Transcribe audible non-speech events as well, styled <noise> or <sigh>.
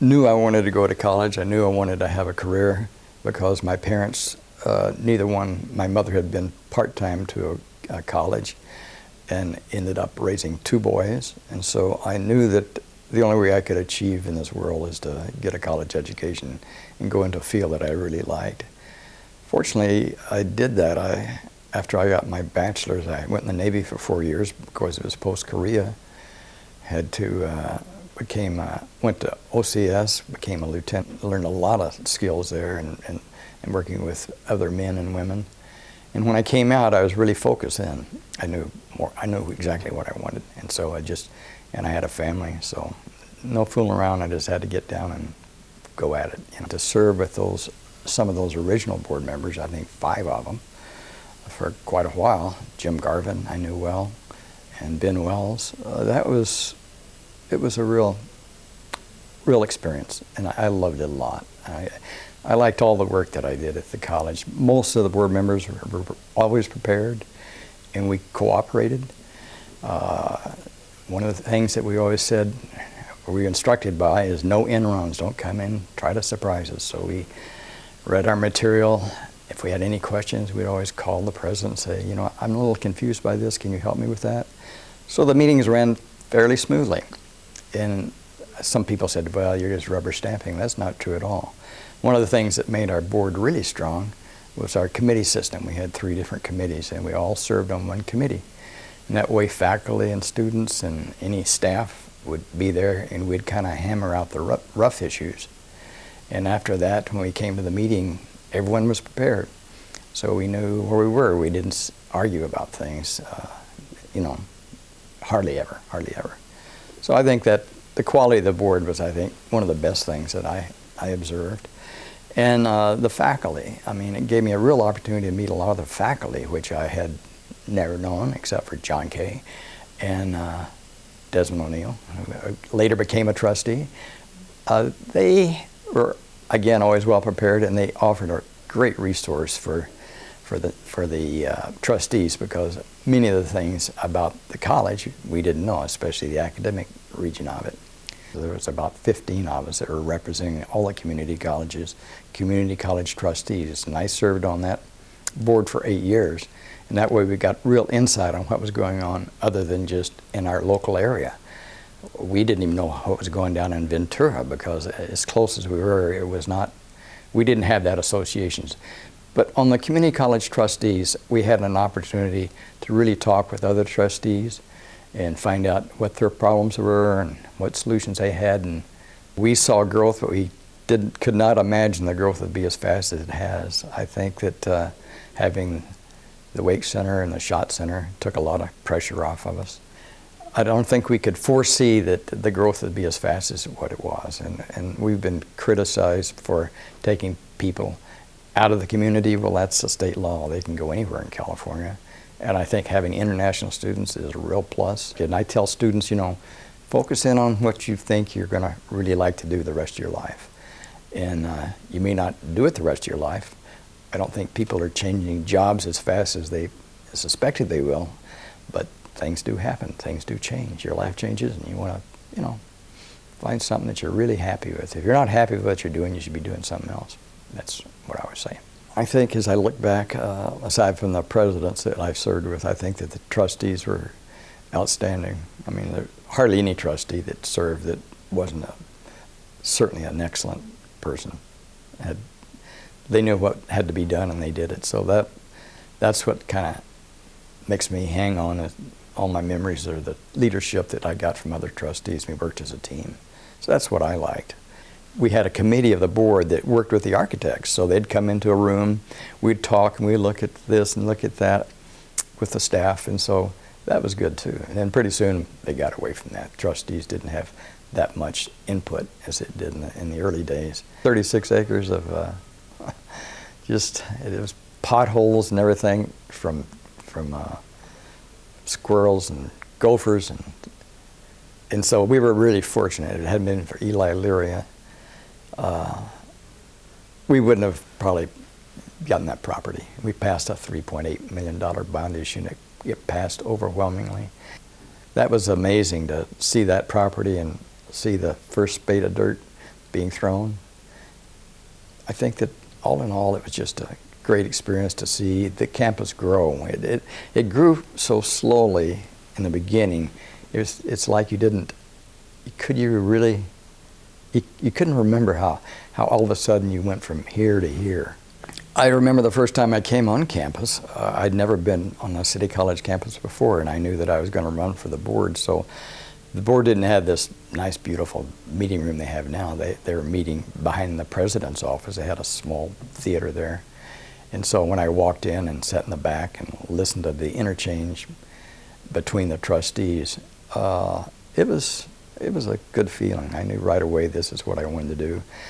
knew I wanted to go to college. I knew I wanted to have a career because my parents, uh, neither one, my mother had been part-time to a, a college and ended up raising two boys. And so I knew that the only way I could achieve in this world is to get a college education and go into a field that I really liked. Fortunately, I did that. I, after I got my bachelor's, I went in the Navy for four years because it was post-Korea. Had to, uh, became, uh, went to OCS, became a lieutenant, learned a lot of skills there and, and, and working with other men and women. And when I came out, I was really focused in. I knew more, I knew exactly what I wanted. And so I just, and I had a family, so no fooling around. I just had to get down and go at it. You know, to serve with those, some of those original board members, I think five of them, for quite a while. Jim Garvin, I knew well, and Ben Wells. Uh, that was, it was a real, real experience, and I, I loved it a lot. I, I liked all the work that I did at the college. Most of the board members were, were always prepared, and we cooperated. Uh, one of the things that we always said, or we instructed by, is no in runs. Don't come in, try to surprise us. So we read our material. If we had any questions, we'd always call the president and say, you know, I'm a little confused by this. Can you help me with that? So the meetings ran fairly smoothly. And some people said, well, you're just rubber stamping. That's not true at all. One of the things that made our board really strong was our committee system. We had three different committees, and we all served on one committee. And that way faculty and students and any staff would be there and we'd kind of hammer out the rough, issues. And after that, when we came to the meeting, everyone was prepared. So we knew where we were. We didn't argue about things, uh, you know, hardly ever, hardly ever. So I think that the quality of the board was, I think, one of the best things that I, I observed. And uh, the faculty, I mean, it gave me a real opportunity to meet a lot of the faculty, which I had never known except for John Kay and uh, Desmond O'Neill, who later became a trustee. Uh, they were, again, always well prepared and they offered a great resource for, for the, for the uh, trustees because many of the things about the college we didn't know, especially the academic region of it. There was about 15 of us that were representing all the community colleges, community college trustees, and I served on that board for eight years. And that way we got real insight on what was going on other than just in our local area. We didn't even know what was going down in Ventura because as close as we were, it was not, we didn't have that associations. But on the community college trustees, we had an opportunity to really talk with other trustees and find out what their problems were and what solutions they had. And we saw growth, but we did, could not imagine the growth would be as fast as it has. I think that uh, having the Wake Center and the Schott Center took a lot of pressure off of us. I don't think we could foresee that the growth would be as fast as what it was. And, and we've been criticized for taking people out of the community. Well, that's the state law. They can go anywhere in California. And I think having international students is a real plus. And I tell students, you know, focus in on what you think you're going to really like to do the rest of your life. And uh, you may not do it the rest of your life, I don't think people are changing jobs as fast as they suspected they will, but things do happen. Things do change. Your life changes, and you want to, you know, find something that you're really happy with. If you're not happy with what you're doing, you should be doing something else. That's what I was saying. I think as I look back, uh, aside from the presidents that I've served with, I think that the trustees were outstanding. I mean, there's hardly any trustee that served that wasn't a, certainly an excellent person. Had they knew what had to be done and they did it. So that that's what kind of makes me hang on. All my memories are the leadership that I got from other trustees. We worked as a team. So that's what I liked. We had a committee of the board that worked with the architects. So they'd come into a room, we'd talk and we'd look at this and look at that with the staff. And so that was good too. And then pretty soon they got away from that. Trustees didn't have that much input as it did in the, in the early days. 36 acres of uh, <laughs> just it was potholes and everything from from uh, squirrels and gophers and and so we were really fortunate. It hadn't been for Eli Luria, uh, we wouldn't have probably gotten that property. We passed a $3.8 million bond issue and it, it passed overwhelmingly. That was amazing to see that property and see the first spade of dirt being thrown. I think that all in all, it was just a great experience to see the campus grow. It, it, it grew so slowly in the beginning. It was, it's like you didn't, could you really, you, you couldn't remember how, how all of a sudden you went from here to here. I remember the first time I came on campus. Uh, I'd never been on a City College campus before, and I knew that I was going to run for the board. So the board didn't have this nice, beautiful meeting room they have now. They, they were meeting behind the president's office. They had a small theater there. And so when I walked in and sat in the back and listened to the interchange between the trustees, uh, it was it was a good feeling. I knew right away this is what I wanted to do.